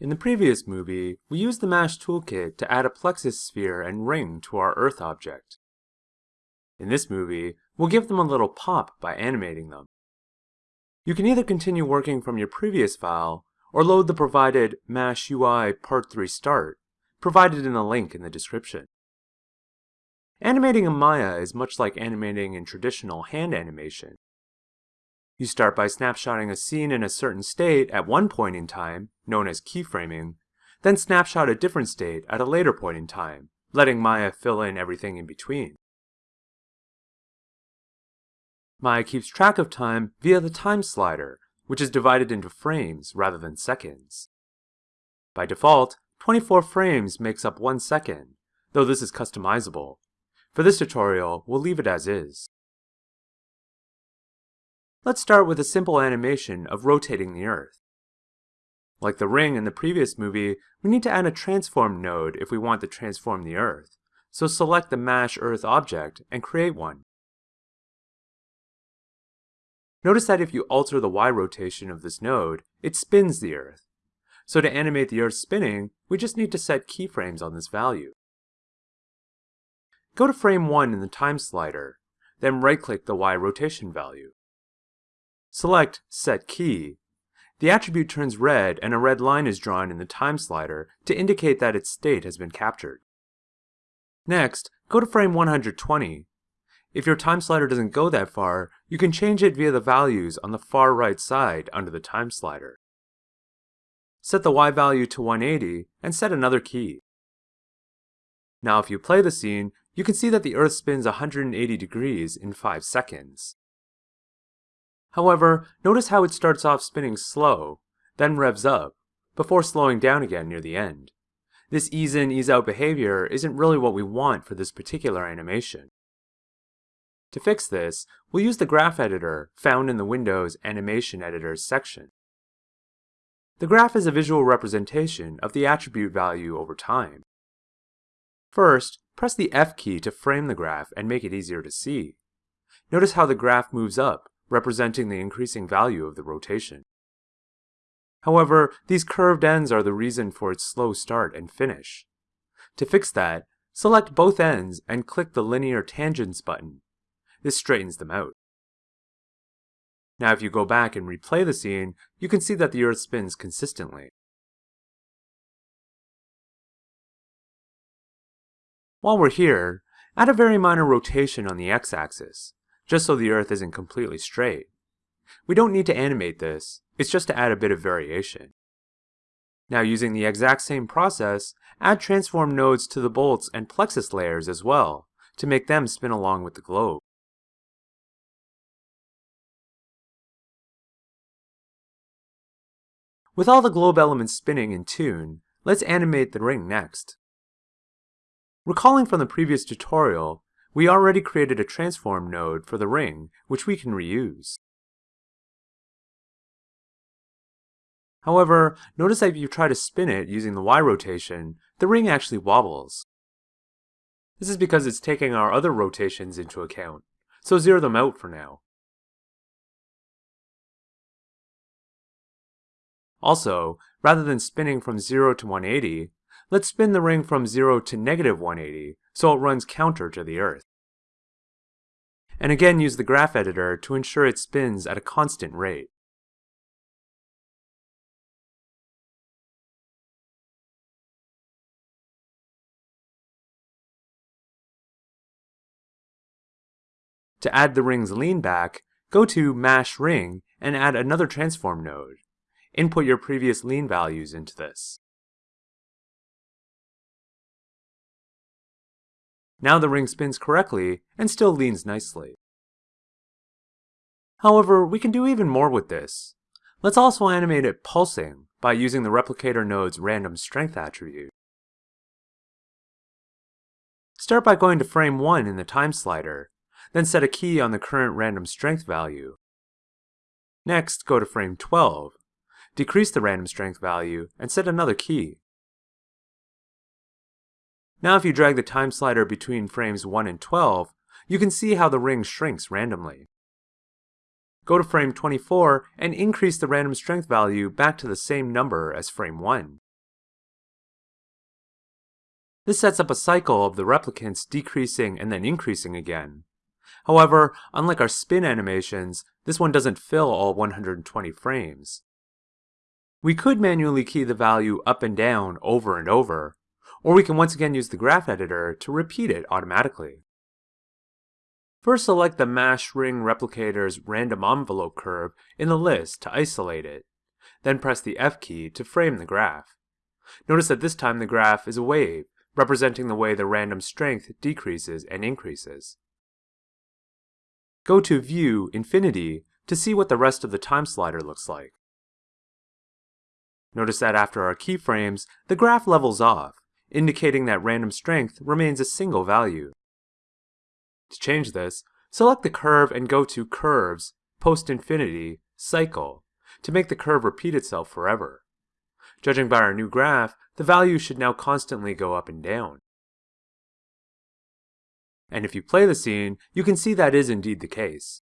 In the previous movie, we used the MASH toolkit to add a plexus sphere and ring to our Earth object. In this movie, we'll give them a little pop by animating them. You can either continue working from your previous file, or load the provided MASH UI Part 3 Start, provided in the link in the description. Animating in Maya is much like animating in traditional hand animation. You start by snapshotting a scene in a certain state at one point in time, known as keyframing, then snapshot a different state at a later point in time, letting Maya fill in everything in between. Maya keeps track of time via the time slider, which is divided into frames rather than seconds. By default, 24 frames makes up one second, though this is customizable. For this tutorial, we'll leave it as is. Let's start with a simple animation of rotating the Earth. Like the ring in the previous movie, we need to add a transform node if we want to transform the Earth. So select the MASH Earth object and create one. Notice that if you alter the Y rotation of this node, it spins the Earth. So to animate the Earth spinning, we just need to set keyframes on this value. Go to frame 1 in the time slider, then right-click the Y rotation value. Select Set Key. The attribute turns red and a red line is drawn in the time slider to indicate that its state has been captured. Next, go to frame 120. If your time slider doesn't go that far, you can change it via the values on the far right side under the time slider. Set the Y value to 180 and set another key. Now if you play the scene, you can see that the Earth spins 180 degrees in 5 seconds. However, notice how it starts off spinning slow, then revs up, before slowing down again near the end. This ease in, ease out behavior isn't really what we want for this particular animation. To fix this, we'll use the graph editor found in the Windows Animation Editors section. The graph is a visual representation of the attribute value over time. First, press the F key to frame the graph and make it easier to see. Notice how the graph moves up, representing the increasing value of the rotation. However, these curved ends are the reason for its slow start and finish. To fix that, select both ends and click the Linear Tangents button. This straightens them out. Now if you go back and replay the scene, you can see that the Earth spins consistently. While we're here, add a very minor rotation on the x-axis just so the Earth isn't completely straight. We don't need to animate this, it's just to add a bit of variation. Now using the exact same process, add transform nodes to the bolts and plexus layers as well, to make them spin along with the globe. With all the globe elements spinning in tune, let's animate the ring next. Recalling from the previous tutorial, we already created a transform node for the ring, which we can reuse. However, notice that if you try to spin it using the Y rotation, the ring actually wobbles. This is because it's taking our other rotations into account, so zero them out for now. Also, rather than spinning from 0 to 180, let's spin the ring from 0 to negative 180 so it runs counter to the Earth. And again use the graph editor to ensure it spins at a constant rate. To add the ring's lean back, go to Mash Ring and add another transform node. Input your previous lean values into this. Now the ring spins correctly and still leans nicely. However, we can do even more with this. Let's also animate it pulsing by using the replicator node's random strength attribute. Start by going to frame 1 in the time slider, then set a key on the current random strength value. Next, go to frame 12, decrease the random strength value, and set another key. Now if you drag the time slider between frames 1 and 12, you can see how the ring shrinks randomly. Go to frame 24 and increase the random strength value back to the same number as frame 1. This sets up a cycle of the replicants decreasing and then increasing again. However, unlike our spin animations, this one doesn't fill all 120 frames. We could manually key the value up and down over and over, or we can once again use the graph editor to repeat it automatically. First select the MASH ring replicator's random envelope curve in the list to isolate it. Then press the F key to frame the graph. Notice that this time the graph is a wave, representing the way the random strength decreases and increases. Go to View, Infinity to see what the rest of the time slider looks like. Notice that after our keyframes, the graph levels off, indicating that random strength remains a single value. To change this, select the curve and go to Curves, Post-Infinity, Cycle, to make the curve repeat itself forever. Judging by our new graph, the value should now constantly go up and down. And if you play the scene, you can see that is indeed the case.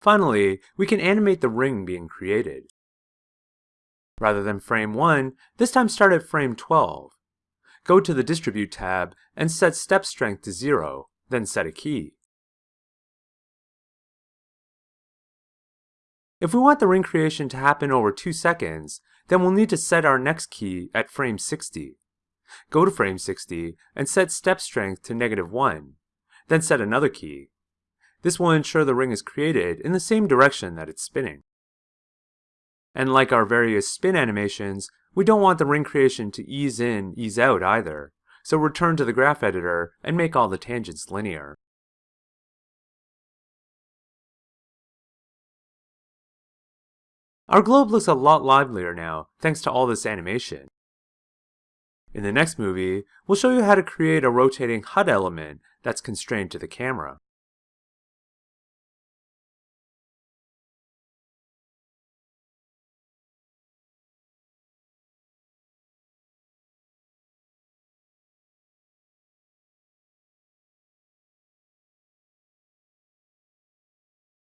Finally, we can animate the ring being created. Rather than frame 1, this time start at frame 12. Go to the Distribute tab and set step strength to 0, then set a key. If we want the ring creation to happen over 2 seconds, then we'll need to set our next key at frame 60. Go to frame 60 and set step strength to negative 1, then set another key. This will ensure the ring is created in the same direction that it's spinning. And like our various spin animations, we don't want the ring creation to ease in, ease out either, so return to the graph editor and make all the tangents linear. Our globe looks a lot livelier now, thanks to all this animation. In the next movie, we'll show you how to create a rotating HUD element that's constrained to the camera.